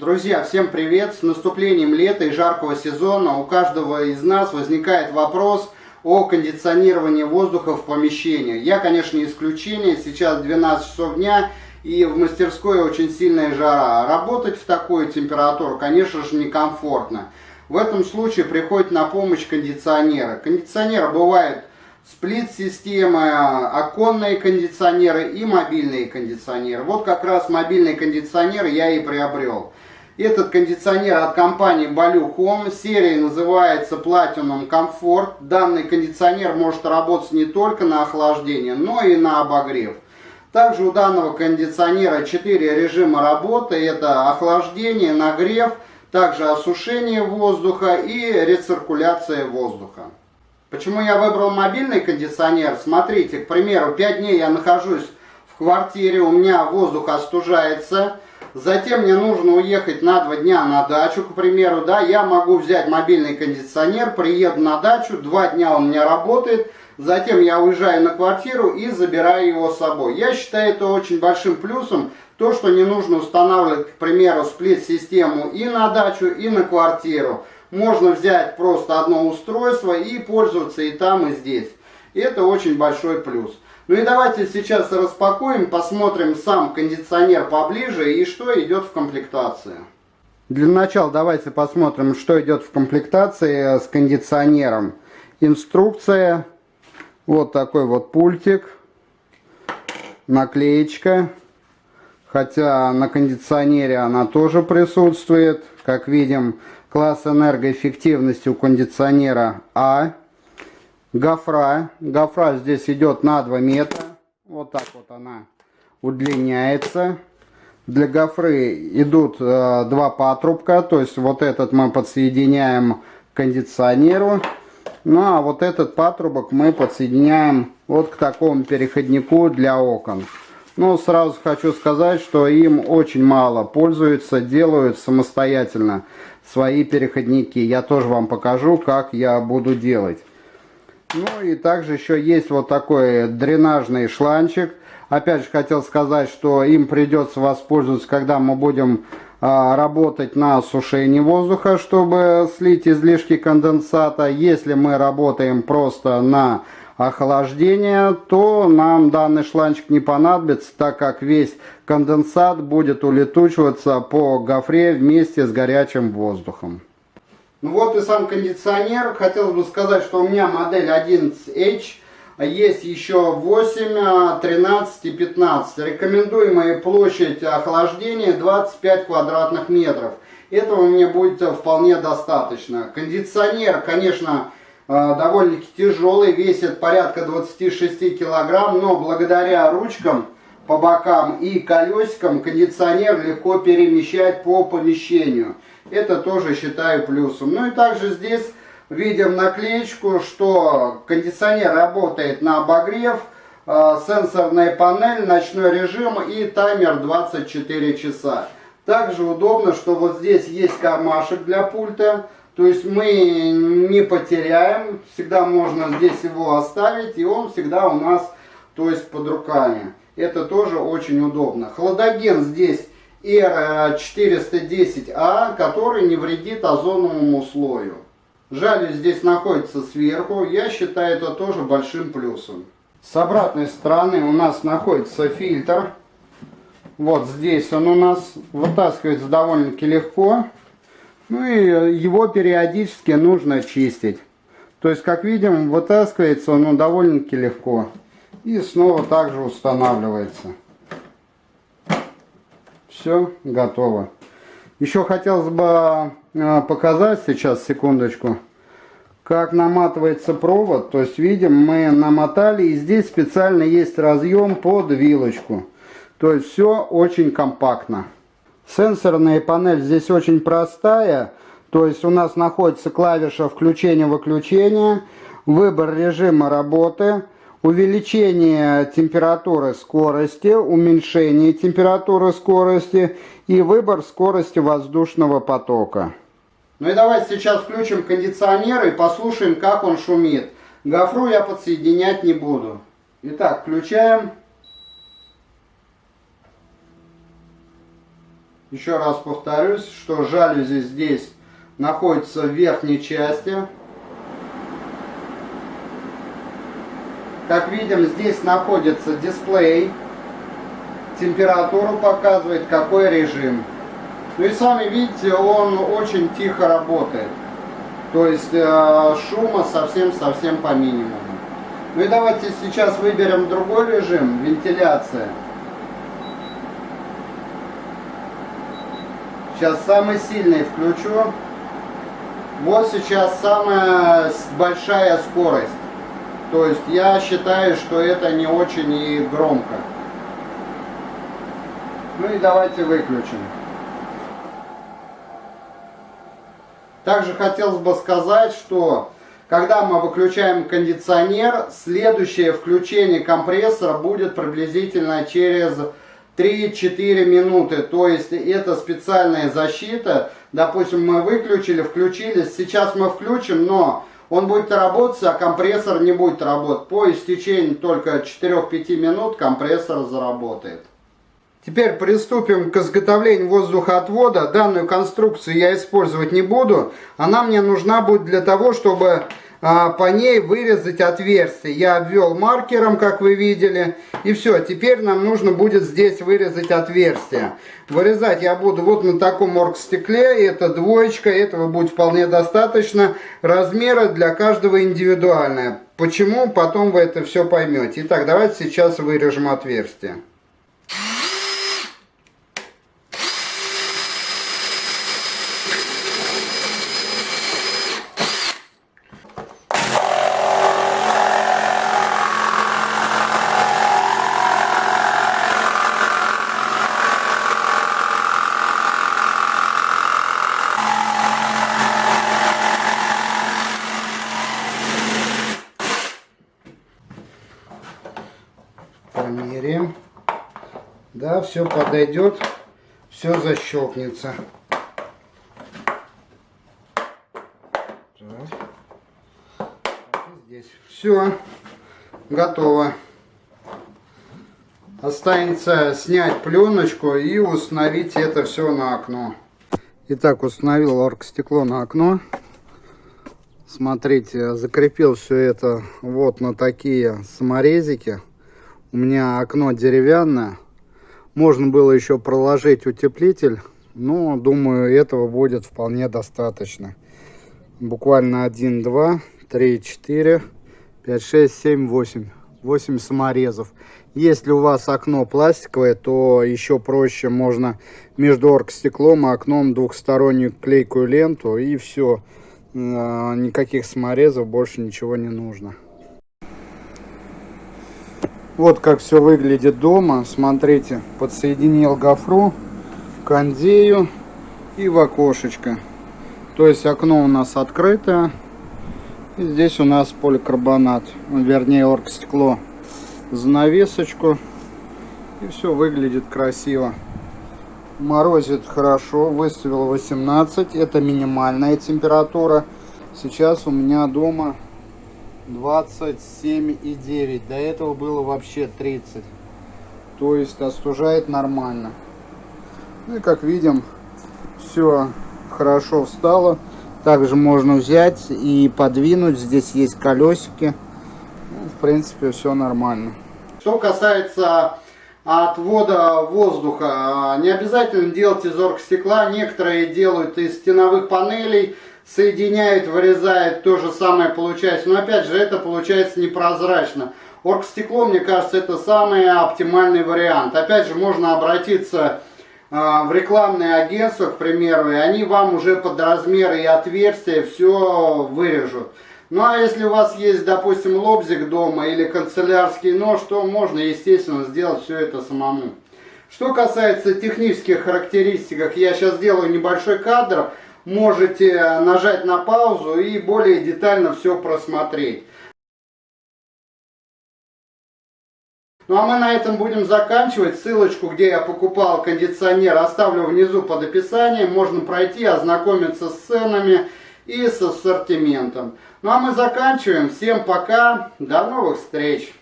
Друзья, всем привет! С наступлением лета и жаркого сезона у каждого из нас возникает вопрос о кондиционировании воздуха в помещении. Я, конечно, не исключение, сейчас 12 часов дня и в мастерской очень сильная жара. Работать в такую температуру, конечно же, некомфортно. В этом случае приходит на помощь кондиционеры. Кондиционеры бывают сплит-системы, оконные кондиционеры и мобильные кондиционеры. Вот как раз мобильный кондиционер я и приобрел. Этот кондиционер от компании Baloo Home, серия называется Platinum Comfort. Данный кондиционер может работать не только на охлаждение, но и на обогрев. Также у данного кондиционера 4 режима работы. Это охлаждение, нагрев, также осушение воздуха и рециркуляция воздуха. Почему я выбрал мобильный кондиционер? Смотрите, к примеру, 5 дней я нахожусь в квартире, у меня воздух остужается. Затем мне нужно уехать на 2 дня на дачу, к примеру. Да, я могу взять мобильный кондиционер, приеду на дачу, 2 дня он у меня работает. Затем я уезжаю на квартиру и забираю его с собой. Я считаю это очень большим плюсом, то, что не нужно устанавливать, к примеру, сплит-систему и на дачу, и на квартиру можно взять просто одно устройство и пользоваться и там, и здесь. Это очень большой плюс. Ну и давайте сейчас распакуем, посмотрим сам кондиционер поближе и что идет в комплектации. Для начала давайте посмотрим, что идет в комплектации с кондиционером. Инструкция, вот такой вот пультик, наклеечка, хотя на кондиционере она тоже присутствует. Как видим, класс энергоэффективности у кондиционера А. Гофра. Гофра здесь идет на 2 метра. Вот так вот она удлиняется. Для гофры идут э, два патрубка, то есть вот этот мы подсоединяем к кондиционеру. Ну а вот этот патрубок мы подсоединяем вот к такому переходнику для окон. Но сразу хочу сказать, что им очень мало пользуются, делают самостоятельно свои переходники. Я тоже вам покажу, как я буду делать. Ну и также еще есть вот такой дренажный шланчик. Опять же хотел сказать, что им придется воспользоваться, когда мы будем а, работать на осушении воздуха, чтобы слить излишки конденсата. Если мы работаем просто на охлаждения, то нам данный шланчик не понадобится, так как весь конденсат будет улетучиваться по гофре вместе с горячим воздухом. Ну вот и сам кондиционер. Хотелось бы сказать, что у меня модель 11H. Есть еще 8, 13 и 15. Рекомендуемая площадь охлаждения 25 квадратных метров. Этого мне будет вполне достаточно. Кондиционер, конечно, а, довольно-таки тяжелый, весит порядка 26 килограмм, но благодаря ручкам по бокам и колесикам кондиционер легко перемещать по помещению. Это тоже считаю плюсом. Ну и также здесь видим наклеечку, что кондиционер работает на обогрев, а, сенсорная панель, ночной режим и таймер 24 часа. Также удобно, что вот здесь есть кармашек для пульта, то есть мы не потеряем, всегда можно здесь его оставить, и он всегда у нас то есть под руками. Это тоже очень удобно. Хладоген здесь R410A, который не вредит озоновому слою. Жалюзь здесь находится сверху, я считаю это тоже большим плюсом. С обратной стороны у нас находится фильтр. Вот здесь он у нас вытаскивается довольно-таки легко. Ну и его периодически нужно чистить. То есть, как видим, вытаскивается он довольно-таки легко. И снова также устанавливается. Все, готово. Еще хотелось бы э, показать сейчас, секундочку, как наматывается провод. То есть, видим, мы намотали, и здесь специально есть разъем под вилочку. То есть, все очень компактно. Сенсорная панель здесь очень простая. То есть у нас находится клавиша включения-выключения, выбор режима работы, увеличение температуры скорости, уменьшение температуры скорости и выбор скорости воздушного потока. Ну и давайте сейчас включим кондиционер и послушаем, как он шумит. Гофру я подсоединять не буду. Итак, включаем. Еще раз повторюсь, что жалюзи здесь находятся в верхней части. Как видим, здесь находится дисплей. Температуру показывает, какой режим. Ну и сами видите, он очень тихо работает. То есть э, шума совсем-совсем по минимуму. Ну и давайте сейчас выберем другой режим, вентиляция. Сейчас самый сильный включу. Вот сейчас самая большая скорость. То есть я считаю, что это не очень и громко. Ну и давайте выключим. Также хотелось бы сказать, что когда мы выключаем кондиционер, следующее включение компрессора будет приблизительно через 3-4 минуты. То есть это специальная защита. Допустим, мы выключили, включили. Сейчас мы включим, но он будет работать, а компрессор не будет работать. По истечении только 4-5 минут компрессор заработает. Теперь приступим к изготовлению воздухоотвода. Данную конструкцию я использовать не буду. Она мне нужна будет для того, чтобы по ней вырезать отверстие. Я обвел маркером, как вы видели. И все, теперь нам нужно будет здесь вырезать отверстие. Вырезать я буду вот на таком оргстекле. Это двоечка, этого будет вполне достаточно. Размеры для каждого индивидуальные. Почему? Потом вы это все поймете. Итак, давайте сейчас вырежем отверстие. Померяем. Да, все подойдет, все защелкнется. Здесь все готово. Останется снять пленочку и установить это все на окно. Итак, установил оргстекло на окно. Смотрите, закрепил все это вот на такие саморезики. У меня окно деревянное. Можно было еще проложить утеплитель. Но, думаю, этого будет вполне достаточно. Буквально 1, 2, 3, 4, 5, 6, 7, 8. 8 саморезов. Если у вас окно пластиковое, то еще проще можно между оргстеклом и окном двухстороннюю клейкую ленту и все. А, никаких саморезов больше ничего не нужно. Вот как все выглядит дома. Смотрите, подсоединил гофру, кондею и в окошечко. То есть окно у нас открытое. И здесь у нас поликарбонат, вернее оргстекло. Занавесочку. И все выглядит красиво. Морозит хорошо, выставил 18. Это минимальная температура. Сейчас у меня дома 27,9. До этого было вообще 30. То есть остужает нормально. Ну и как видим, все хорошо встало. Также можно взять и подвинуть. Здесь есть колесики. Ну, в принципе, все нормально. Что касается отвода воздуха, не обязательно делать из оргстекла. Некоторые делают из стеновых панелей соединяют, вырезают, то же самое получается. Но опять же, это получается непрозрачно. Оргстекло, мне кажется, это самый оптимальный вариант. Опять же, можно обратиться э, в рекламные агентства, к примеру, и они вам уже под размеры и отверстия все вырежут. Ну а если у вас есть, допустим, лобзик дома или канцелярский нож, то можно, естественно, сделать все это самому. Что касается технических характеристик, я сейчас сделаю небольшой кадр, можете нажать на паузу и более детально все просмотреть. Ну а мы на этом будем заканчивать. Ссылочку, где я покупал кондиционер, оставлю внизу под описанием. Можно пройти, ознакомиться с ценами и с ассортиментом. Ну а мы заканчиваем. Всем пока. До новых встреч.